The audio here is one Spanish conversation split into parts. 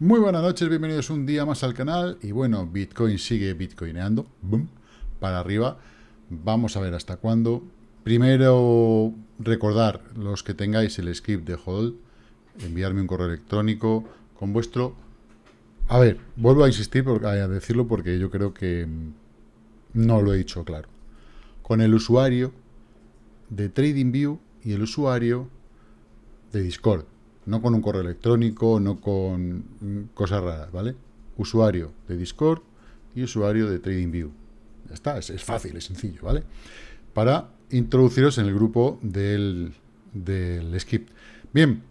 Muy buenas noches, bienvenidos un día más al canal. Y bueno, Bitcoin sigue bitcoineando, boom, para arriba. Vamos a ver hasta cuándo. Primero, recordar, los que tengáis el script de Hold, enviarme un correo electrónico con vuestro... A ver, vuelvo a insistir, a decirlo porque yo creo que no lo he dicho claro. Con el usuario de TradingView y el usuario de Discord. No con un correo electrónico, no con cosas raras, ¿vale? Usuario de Discord y usuario de TradingView. Ya está, es, fácil, es sencillo, ¿vale? Para introduciros en el grupo del, del Skip. Bien,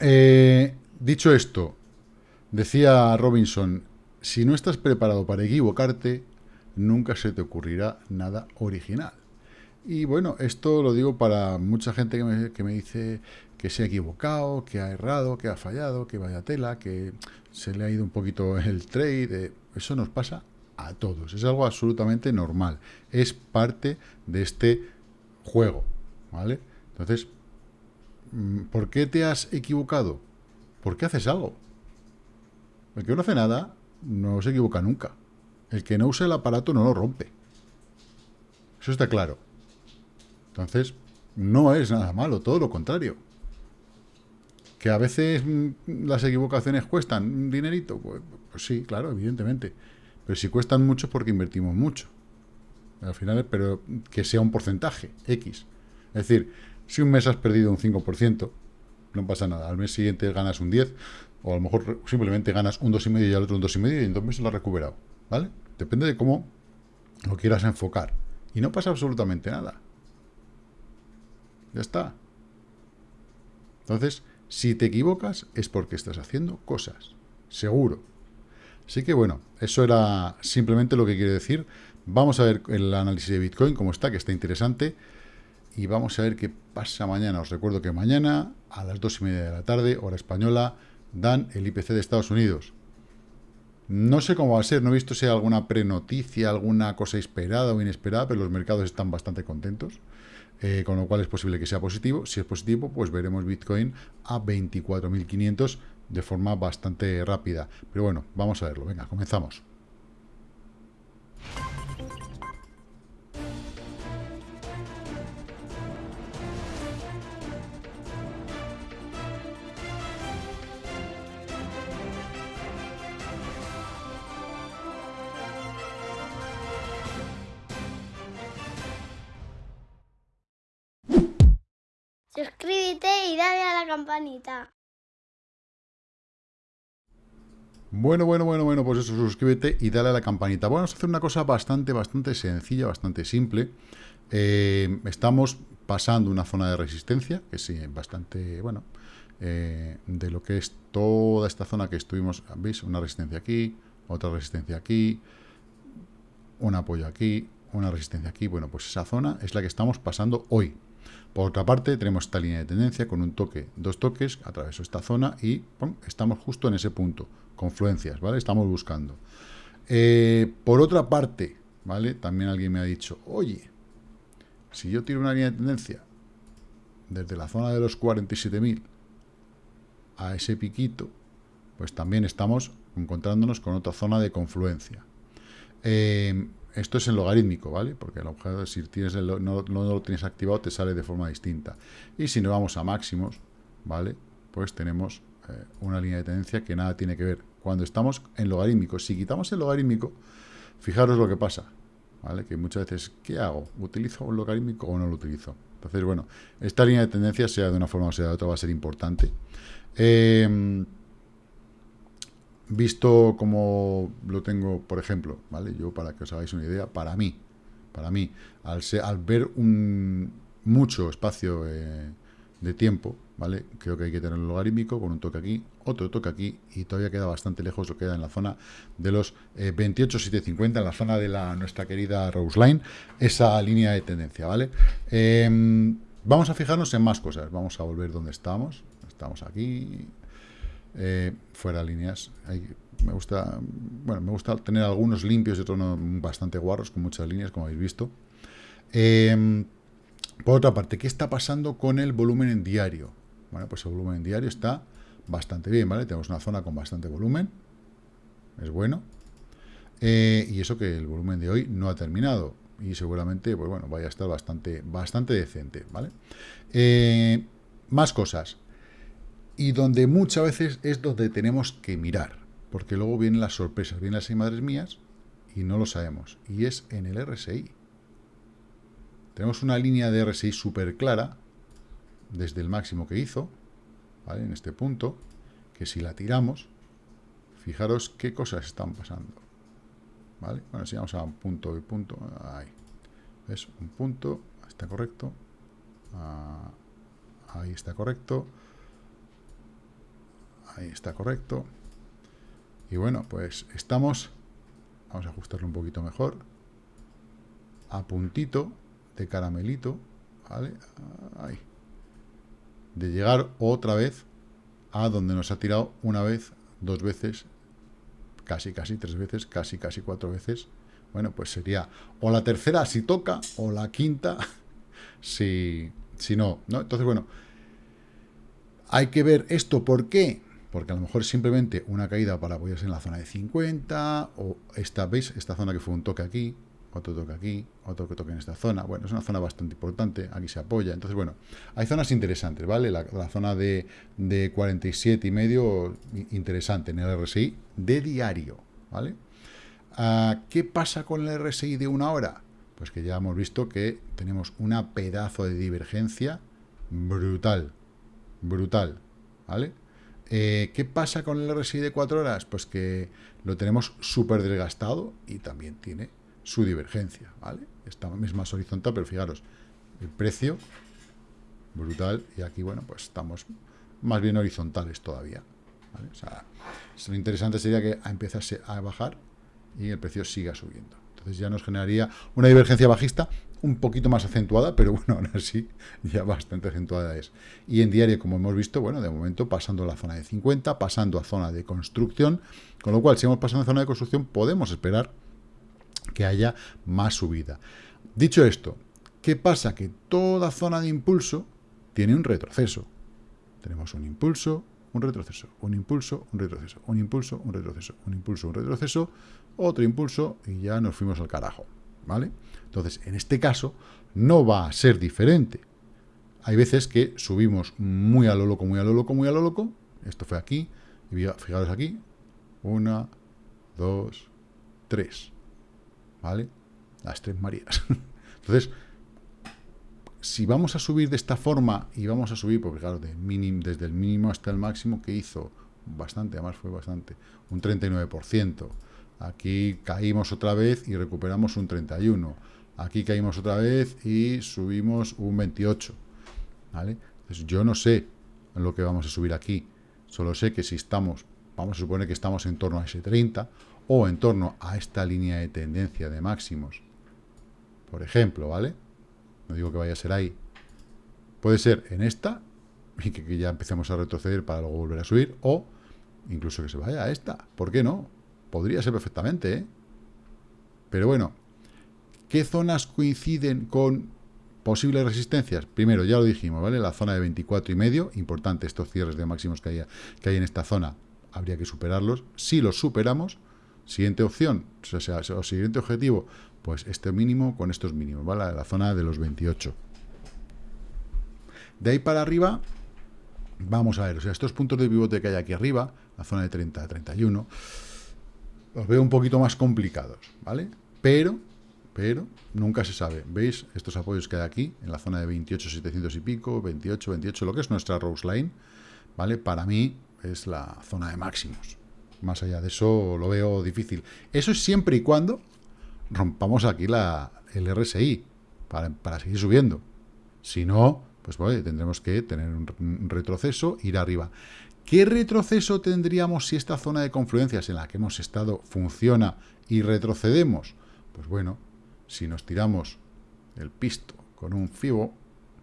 eh, dicho esto, decía Robinson, si no estás preparado para equivocarte, nunca se te ocurrirá nada original. Y bueno, esto lo digo para mucha gente que me, que me dice que se ha equivocado, que ha errado, que ha fallado, que vaya tela, que se le ha ido un poquito el trade. Eso nos pasa a todos. Es algo absolutamente normal. Es parte de este juego, ¿vale? Entonces, mm, ¿por qué te has equivocado? ¿Por qué haces algo? El que no hace nada no se equivoca nunca. El que no usa el aparato no lo rompe. Eso está claro. Entonces, no es nada malo, todo lo contrario. ¿Que a veces mm, las equivocaciones cuestan un dinerito? Pues, pues, sí, claro, evidentemente. Pero si cuestan mucho es porque invertimos mucho. Al final, pero que sea un porcentaje, X. Es decir, si un mes has perdido un 5%, no pasa nada. Al mes siguiente ganas un 10, o a lo mejor simplemente ganas un 2,5 y al otro un 2,5 y en dos meses lo has recuperado. ¿Vale? Depende de cómo lo quieras enfocar. Y no pasa absolutamente nada. Ya está. Entonces, si te equivocas es porque estás haciendo cosas, seguro. Así que bueno, eso era simplemente lo que quiero decir. Vamos a ver el análisis de Bitcoin, cómo está, que está interesante. Y vamos a ver qué pasa mañana. Os recuerdo que mañana, a las dos y media de la tarde, hora española, dan el IPC de Estados Unidos. No sé cómo va a ser, no he visto si hay alguna prenoticia, alguna cosa esperada o inesperada, pero los mercados están bastante contentos. Eh, con lo cual es posible que sea positivo. Si es positivo, pues veremos Bitcoin a 24.500 de forma bastante rápida. Pero bueno, vamos a verlo. Venga, comenzamos. Campanita. Bueno, bueno, bueno, bueno, pues eso, suscríbete y dale a la campanita. Vamos a hacer una cosa bastante, bastante sencilla, bastante simple. Eh, estamos pasando una zona de resistencia, que sí, bastante, bueno, eh, de lo que es toda esta zona que estuvimos, ¿veis? Una resistencia aquí, otra resistencia aquí, un apoyo aquí, una resistencia aquí. Bueno, pues esa zona es la que estamos pasando hoy, por otra parte, tenemos esta línea de tendencia con un toque, dos toques, atraveso esta zona y estamos justo en ese punto, confluencias, ¿vale? Estamos buscando. Eh, por otra parte, ¿vale? También alguien me ha dicho, oye, si yo tiro una línea de tendencia desde la zona de los 47.000 a ese piquito, pues también estamos encontrándonos con otra zona de confluencia. Eh, esto es en logarítmico, ¿vale? Porque a si tienes no, lo tienes activado, te sale de forma distinta. Y si nos vamos a máximos, ¿vale? Pues tenemos eh, una línea de tendencia que nada tiene que ver. Cuando estamos en logarítmico, si quitamos el logarítmico, fijaros lo que pasa, ¿vale? Que muchas veces, ¿qué hago? ¿Utilizo un logarítmico o no lo utilizo? Entonces, bueno, esta línea de tendencia, sea de una forma o sea de otra, va a ser importante. Eh, visto como lo tengo, por ejemplo, ¿vale? Yo, para que os hagáis una idea, para mí, para mí, al, ver un mucho espacio eh, de tiempo, ¿vale? Creo que hay que tener un logarítmico con un toque aquí, otro toque aquí, y todavía queda bastante lejos, lo queda en la zona de los eh, 28,750, en la zona de la nuestra querida Rose Line, esa línea de tendencia, ¿vale? Em, vamos a fijarnos en más cosas, vamos a volver donde estamos, estamos aquí, eh, fuera líneas. me gusta bueno me gusta tener algunos limpios y otros bastante guarros, con muchas líneas, como habéis visto. Em, por otra parte, ¿qué está pasando con el volumen en diario? Bueno, pues el volumen en diario está bastante bien, ¿vale? Tenemos una zona con bastante volumen, es bueno. Eh, y eso que el volumen de hoy no ha terminado. Y seguramente, pues bueno, vaya a estar bastante, bastante decente, ¿vale? Eh, más cosas. Y donde muchas veces es donde tenemos que mirar. Porque luego vienen las sorpresas, vienen las madres mías y no lo sabemos. Y es en el RSI. Tenemos una línea de RSI súper clara, desde el máximo que hizo, ¿vale? En este punto, que si la tiramos, fijaros qué cosas están pasando. ¿Vale? Bueno, si vamos a un punto y punto, ahí. ¿Ves? Un punto, está correcto. Ah, ahí está correcto. Ahí está correcto. Y bueno, pues estamos, vamos a ajustarlo un poquito mejor, a puntito de caramelito, ¿vale? Ahí. De llegar otra vez a donde nos ha tirado una vez, dos veces, casi, casi tres veces, casi, casi cuatro veces. Bueno, pues sería o la tercera si toca, o la quinta si, si no, ¿no? Entonces, bueno, hay que ver esto, ¿por qué? Porque a lo mejor simplemente una caída para apoyarse en la zona de 50, o esta, ¿veis? Esta zona que fue un toque aquí, otro toque aquí, otro que toque en esta zona. Bueno, es una zona bastante importante, aquí se apoya. Entonces, bueno, hay zonas interesantes, ¿vale? La, zona de, de 47 y medio, interesante en el RSI de diario, ¿vale? Ah, ¿Qué pasa con el RSI de una hora? Pues que ya hemos visto que tenemos una pedazo de divergencia brutal, brutal, ¿vale? Eh, ¿Qué pasa con el RSI de 4 horas? Pues que lo tenemos súper desgastado y también tiene su divergencia, ¿vale? Esta es más horizontal, pero fijaros, el precio, brutal, y aquí, bueno, pues estamos más bien horizontales todavía, lo interesante sería que empezase a bajar y el precio siga subiendo. Entonces ya nos generaría una divergencia bajista un poquito más acentuada, pero bueno, aún así ya bastante acentuada es. Y en diario, como hemos visto, bueno, de momento pasando la zona de 50, pasando a zona de construcción, con lo cual si hemos pasado a zona de construcción podemos esperar que haya más subida. Dicho esto, ¿qué pasa? Que toda zona de impulso tiene un retroceso. Tenemos un impulso, un retroceso, un impulso, un retroceso, un impulso, un retroceso, un impulso, un retroceso, otro impulso y ya nos fuimos al carajo, ¿vale? Entonces, en este caso, no va a ser diferente. Hay veces que subimos muy a lo loco, muy a lo loco, muy a lo loco. Esto fue aquí, y fijaros aquí, una, dos, tres. ¿vale? Las tres Marías. Entonces, si vamos a subir de esta forma, y vamos a subir, porque claro, desde el mínimo hasta el máximo, que hizo bastante, además fue bastante, un 39%. Aquí caímmo otra vez y recuperamos un 31%. Aquí caímos otra vez y subimos un 28%. ¿vale? Entonces, yo no sé lo que vamos a subir aquí. Solo sé que si estamos, vamos a suponer que estamos en torno a ese 30, o en torno a esta línea de tendencia de máximos, por ejemplo, ¿vale? No digo que vaya a ser ahí. Puede ser en esta, y que, ya empecemos a retroceder para luego volver a subir, o incluso que se vaya a esta. ¿Por qué no? Podría ser perfectamente, ¿eh? Pero bueno, ¿qué zonas coinciden con posibles resistencias? Primero, ya lo dijimos, ¿vale? La zona de 24 y medio, importante estos cierres de máximos que hay, que hay en esta zona, habría que superarlos. Si los superamos, Siguiente opción, o sea, siguiente objetivo, pues este mínimo con estos mínimos, ¿vale? La zona de los 28. De ahí para arriba, vamos a ver, o sea, estos puntos de pivote que hay aquí arriba, la zona de 30 a 31, los veo un poquito más complicados, ¿vale? Pero, pero, nunca se sabe. ¿Veis estos apoyos que hay aquí, en la zona de 28, 700 y pico, 28, 28, lo que es nuestra Rose Line, ¿vale? Para mí es la zona de máximos. Más allá de eso lo veo difícil. Eso es siempre y cuando rompamos aquí la, el RSI para, seguir subiendo. Si no, pues bueno, tendremos que tener un retroceso, ir arriba. ¿Qué retroceso tendríamos si esta zona de confluencias en la que hemos estado funciona y retrocedemos? Pues bueno, si nos tiramos el pisto con un FIBO,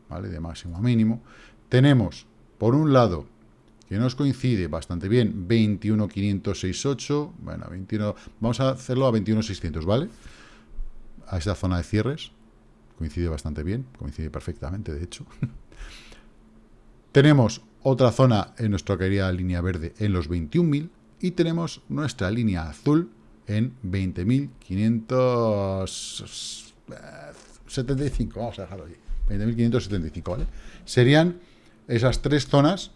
¿vale? De máximo a mínimo, tenemos, por un lado, que nos coincide bastante bien, 21.568, bueno, 21, vamos a hacerlo a 21.600, ¿vale? A esa zona de cierres, coincide bastante bien, coincide perfectamente, de hecho. Tenemos otra zona en nuestra querida línea verde en los 21.000 y tenemos nuestra línea azul en 20.575. Vamos a dejarlo allí. 20.575, ¿vale? Serían esas tres zonas,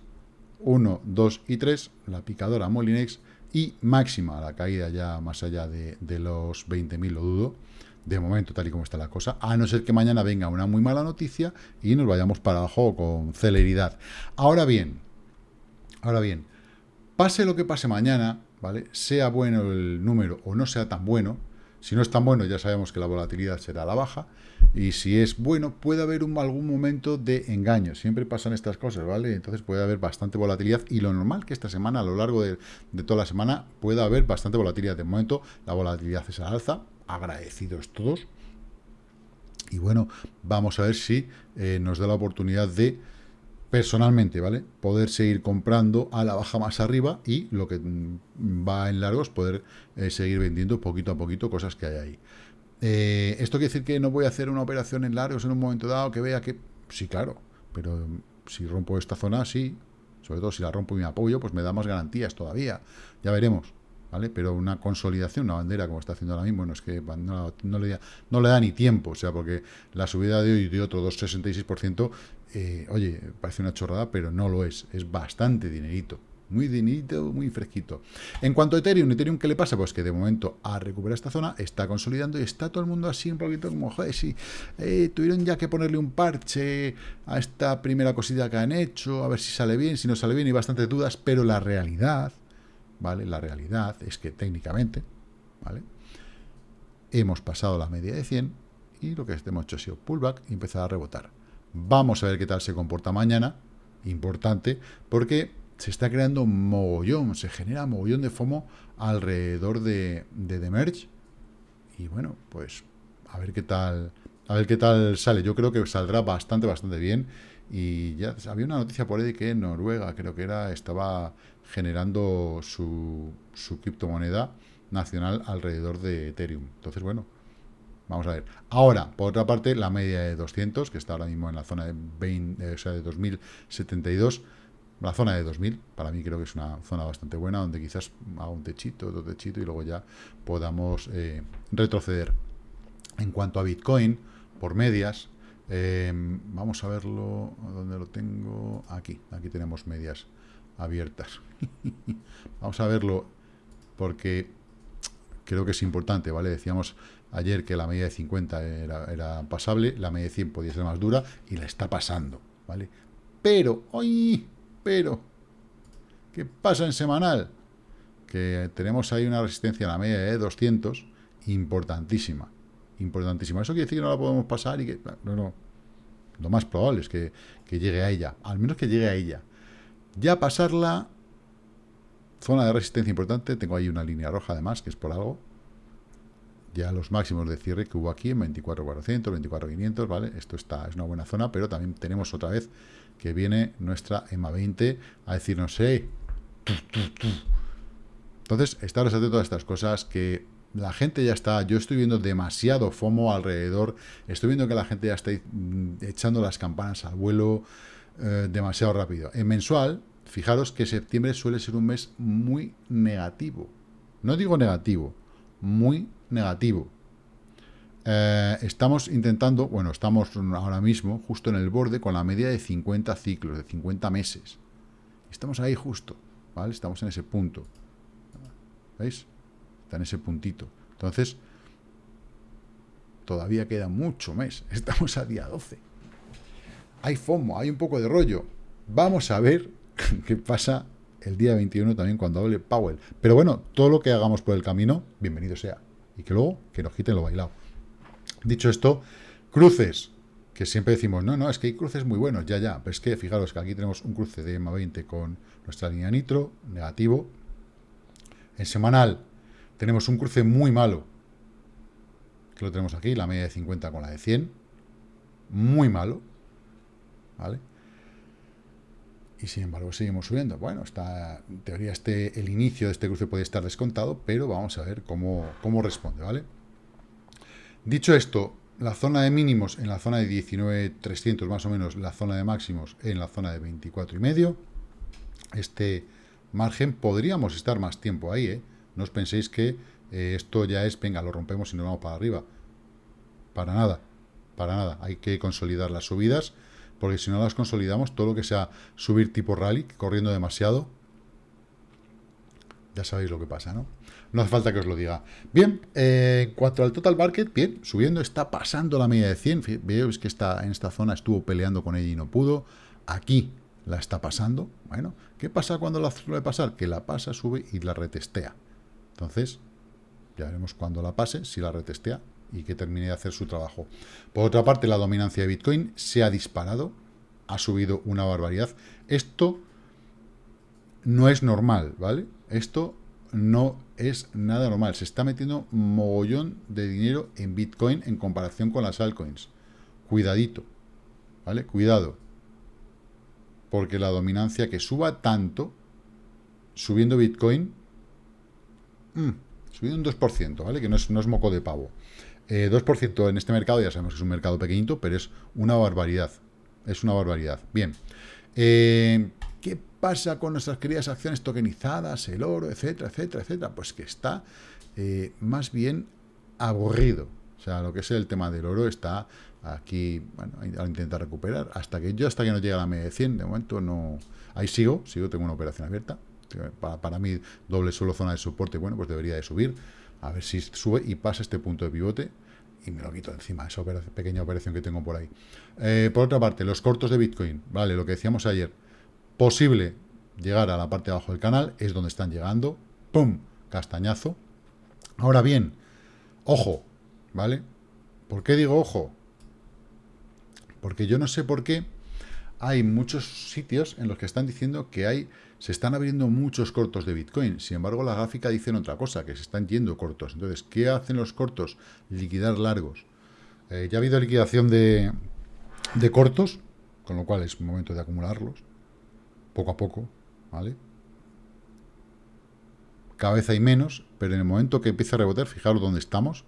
1, 2 y 3, la picadora Molinex y máxima, la caída ya más allá de, de los 20.000, lo dudo, de momento, tal y como está la cosa, a no ser que mañana venga una muy mala noticia y nos vayamos para abajo con celeridad. Ahora bien, ahora bien, pase lo que pase mañana, ¿vale? Sea bueno el número o no sea tan bueno, si no es tan bueno ya sabemos que la volatilidad será la baja, y si es bueno puede haber algún momento de engaño, siempre pasan estas cosas, ¿vale? Entonces puede haber bastante volatilidad y lo normal que esta semana, a lo largo de, de toda la semana, pueda haber bastante volatilidad. De momento la volatilidad es al alza, agradecidos todos. Y bueno, vamos a ver si eh, nos da la oportunidad de, personalmente, ¿vale? Poder seguir comprando a la baja más arriba y lo que mm, va en largos, poder eh, seguir vendiendo poquito a poquito cosas que hay ahí. Eh, ¿Esto quiere decir que no voy a hacer una operación en largos en un momento dado que vea que... Sí, claro, pero si rompo esta zona, sí. Sobre todo si la rompo y me apoyo, pues me da más garantías todavía. Ya veremos. ¿Vale? Pero una consolidación, una bandera como está haciendo ahora mismo, no es que no, le, da, ni tiempo, o sea, porque la subida de hoy de otro 2,66%, eh, oye, parece una chorrada, pero no lo es, es bastante dinerito. Muy dinerito, muy fresquito. En cuanto a Ethereum, ¿Ethereum qué le pasa? Pues que de momento ha recuperado esta zona, está consolidando y está todo el mundo así un poquito como, joder, si eh, tuvieron ya que ponerle un parche a esta primera cosita que han hecho, a ver si sale bien, si no sale bien, y bastantes dudas, pero la realidad ¿vale? La realidad es que técnicamente, ¿vale? Hemos pasado la media de 100 y lo que hemos hecho ha sido pullback y empezar a rebotar. Vamos a ver qué tal se comporta mañana, importante, porque se está creando mogollón, se genera mogollón de FOMO alrededor de, de The Merge. Y bueno, pues a ver qué tal, a ver qué tal sale. Yo creo que saldrá bastante, bastante bien. Y ya había una noticia por ahí que Noruega, creo que era, estaba generando su, su criptomoneda nacional alrededor de Ethereum. Entonces, bueno, vamos a ver. Ahora, por otra parte, la media de 200, que está ahora mismo en la zona de, 20, o sea, de 2072, la zona de 2000, para mí creo que es una zona bastante buena, donde quizás haga un techito, otro techito, y luego ya podamos eh, retroceder. En cuanto a Bitcoin, por medias, eh, vamos a verlo, ¿dónde lo tengo? Aquí, aquí tenemos medias abiertas. Vamos a verlo porque creo que es importante, ¿vale? Decíamos ayer que la media de 50 era, pasable, la media de 100 podía ser más dura y la está pasando, ¿vale? Pero, ¡ay! Pero, ¿qué pasa en semanal? Que tenemos ahí una resistencia a la media de 200 importantísima, importantísima. ¿Eso quiere decir que no la podemos pasar y que... No, no. Lo más probable es que, que llegue a ella, al menos que llegue a ella. Ya pasarla, zona de resistencia importante, tengo ahí una línea roja además, que es por algo. Ya los máximos de cierre que hubo aquí en 24.400, 24.500, ¿vale? Esto está, es una buena zona, pero también tenemos otra vez que viene nuestra EMA 20 a decirnos, hey, entonces, estaros atentos a estas cosas que la gente ya está, yo estoy viendo demasiado FOMO alrededor, estoy viendo que la gente ya está mm, echando las campanas al vuelo, eh, demasiado rápido. En mensual, fijaros que septiembre suele ser un mes muy negativo. No digo negativo, muy negativo. Eh, estamos intentando, bueno, estamos ahora mismo justo en el borde con la media de 50 ciclos, de 50 meses. Estamos ahí justo, ¿vale? Estamos en ese punto. ¿Veis? En ese puntito. Entonces, todavía queda mucho mes. Estamos a día 12 hay FOMO, hay un poco de rollo. Vamos a ver qué pasa el día 21 también cuando hable Powell. Pero bueno, todo lo que hagamos por el camino, bienvenido sea. Y que luego, que nos quiten lo bailado. Dicho esto, cruces, que siempre decimos, no, no, es que hay cruces muy buenos, ya, ya. Pero es que fijaros que aquí tenemos un cruce de EMA 20 con nuestra línea nitro, negativo. En semanal tenemos un cruce muy malo, que lo tenemos aquí, la media de 50 con la de 100. Muy malo, ¿vale? Y sin embargo seguimos subiendo. Bueno, está, en teoría este, el inicio de este cruce puede estar descontado, pero vamos a ver cómo, cómo responde, ¿vale? Dicho esto, la zona de mínimos en la zona de 19.300 más o menos, la zona de máximos en la zona de 24,5. Este margen podríamos estar más tiempo ahí, ¿eh? No os penséis que eh, esto ya es, venga, lo rompemos y nos vamos para arriba. Para nada, para nada. Hay que consolidar las subidas, porque si no las consolidamos, todo lo que sea subir tipo rally, corriendo demasiado, ya sabéis lo que pasa, ¿no? No hace falta que os lo diga. Bien, eh, en cuanto al total market, bien, subiendo, está pasando la media de 100. Veis que está en esta zona estuvo peleando con ella y no pudo. Aquí la está pasando. Bueno, ¿qué pasa cuando la suele pasar? Que la pasa, sube y la retestea. Entonces, ya veremos cuando la pase, si la retestea y que termine de hacer su trabajo. Por otra parte, la dominancia de Bitcoin se ha disparado, ha subido una barbaridad. Esto no es normal, ¿vale? Esto no es nada normal. Se está metiendo mogollón de dinero en Bitcoin en comparación con las altcoins. Cuidadito, ¿vale? Cuidado. Porque la dominancia que suba tanto, subiendo Bitcoin, mmm, subiendo un 2%, ¿vale? Que no es, no es moco de pavo. 2% eh, en este mercado, ya sabemos que es un mercado pequeñito, pero es una barbaridad. Es una barbaridad. Bien. Eh, ¿Qué pasa con nuestras queridas acciones tokenizadas, el oro, etcétera, etcétera, etcétera? Pues que está eh, más bien aburrido. O sea, lo que es el tema del oro está aquí, bueno, a intentar recuperar. Hasta que yo, hasta que no llegue a la media de 100, de momento no... Ahí sigo, sigo, tengo una operación abierta. Para, mí, doble solo zona de soporte, bueno, pues debería de subir. A ver si sube y pasa este punto de pivote y me lo quito encima, esa pequeña operación que tengo por ahí. Eh, por otra parte, los cortos de Bitcoin, vale, lo que decíamos ayer, posible llegar a la parte de abajo del canal, es donde están llegando, ¡pum!, castañazo. Ahora bien, ojo, ¿vale? ¿Por qué digo ojo? Porque yo no sé por qué hay muchos sitios en los que están diciendo que hay se están abriendo muchos cortos de Bitcoin. Sin embargo, la gráfica dice otra cosa, que se están yendo cortos. Entonces, ¿qué hacen los cortos? Liquidar largos. Eh, ya ha habido liquidación de, de cortos, con lo cual es momento de acumularlos poco a poco, ¿vale? Cada vez hay menos, pero en el momento que empiece a rebotar, fijaros dónde estamos,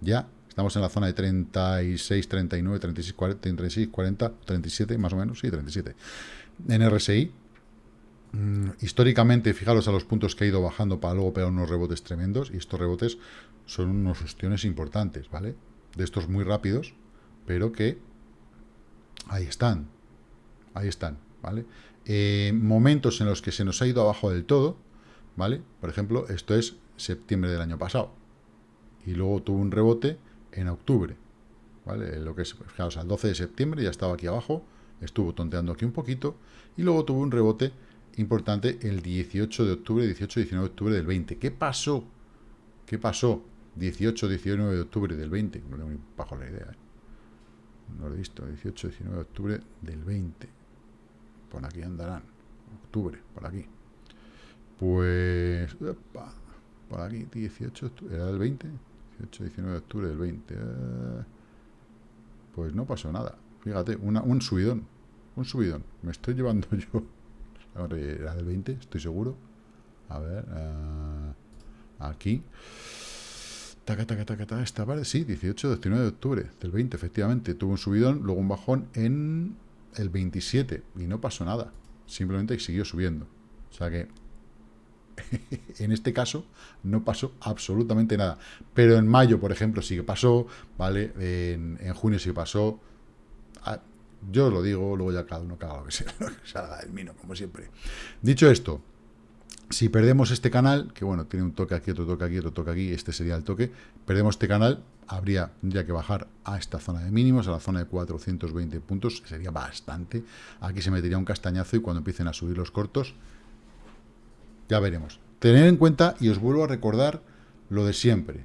ya estamos en la zona de 36, 39, 36, 40, 36, 40, 37, más o menos, sí, 37. En RSI, mm, históricamente, fijaros a los puntos que ha ido bajando para luego pegar unos rebotes tremendos, y estos rebotes son unos ostiones importantes, ¿vale? De estos muy rápidos, pero que ahí están, ahí están, ¿vale? Eh, momentos en los que se nos ha ido abajo del todo, ¿vale? Por ejemplo, esto es septiembre del año pasado. Y luego tuvo un rebote en octubre, ¿vale? Lo que es, fijaos, al 12 de septiembre ya estaba aquí abajo, estuvo tonteando aquí un poquito, y luego tuvo un rebote importante el 18 de octubre, 18-19 de octubre del 20. ¿Qué pasó? ¿Qué pasó? 18-19 de octubre del 20, no tengo ni bajo la idea, ¿eh? No lo he visto, 18-19 de octubre del 20 por aquí andarán. Octubre, por aquí. Pues... por aquí, 18 de octubre. ¿Era del 20? 18, 19 de octubre del 20. Eh, pues no pasó nada. Fíjate, un subidón. Un subidón. Me estoy llevando yo... Era del 20, estoy seguro. A ver... Eh, aquí... Taca, taca, taca, taca, esta parte, sí, 18, 19 de octubre del 20, efectivamente. Tuvo un subidón, luego un bajón en el 27 y no pasó nada. Simplemente siguió subiendo. O sea que en este caso no pasó absolutamente nada. Pero en mayo, por ejemplo, sí que pasó, ¿vale? En, junio sí que pasó. Yo os lo digo, luego ya cada uno cada lo que salga del mino, como siempre. Dicho esto, si perdemos este canal, que bueno, tiene un toque aquí, otro toque aquí, otro toque aquí, este sería el toque, perdemos este canal, habría, tendría que bajar a esta zona de mínimos, a la zona de 420 puntos, sería bastante. Aquí se metería un castañazo y cuando empiecen a subir los cortos, ya veremos. Tener en cuenta, y os vuelvo a recordar lo de siempre,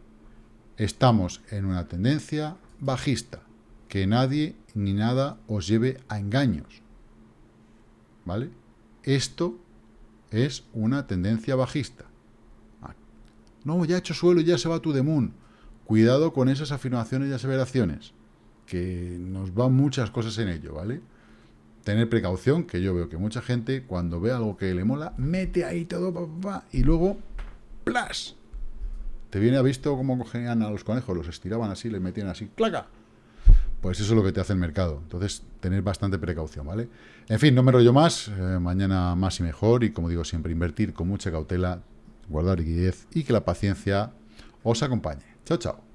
estamos en una tendencia bajista, que nadie ni nada os lleve a engaños. ¿Vale? Esto es una tendencia bajista. Ah, no, ya ha hecho suelo y ya se va tu de moon. Cuidado con esas afirmaciones y aseveraciones, que nos van muchas cosas en ello, ¿vale? Tener precaución, que yo veo que mucha gente, cuando ve algo que le mola, mete ahí todo, y luego, ¡plas! Te viene a visto cómo cogían a los conejos, los estiraban así, les metían así, ¡claca! Pues eso es lo que te hace el mercado. Entonces, tener bastante precaución, ¿vale? En fin, no me rollo más. Eh, mañana más y mejor. Y como digo siempre, invertir con mucha cautela, guardar liquidez y que la paciencia os acompañe. Chao, chao.